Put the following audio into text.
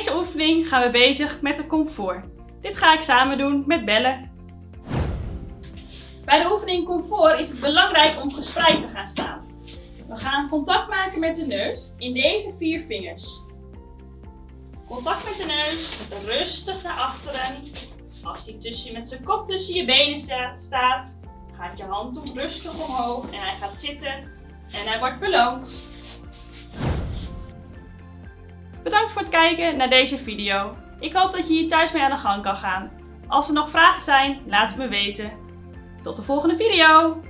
deze oefening gaan we bezig met de comfort. Dit ga ik samen doen met bellen. Bij de oefening comfort is het belangrijk om gespreid te gaan staan. We gaan contact maken met de neus in deze vier vingers. Contact met de neus, rustig naar achteren. Als die tussen, met zijn kop tussen je benen staat, gaat je hand op rustig omhoog en hij gaat zitten en hij wordt beloond. Bedankt voor het kijken naar deze video. Ik hoop dat je hier thuis mee aan de gang kan gaan. Als er nog vragen zijn, laat het me weten. Tot de volgende video!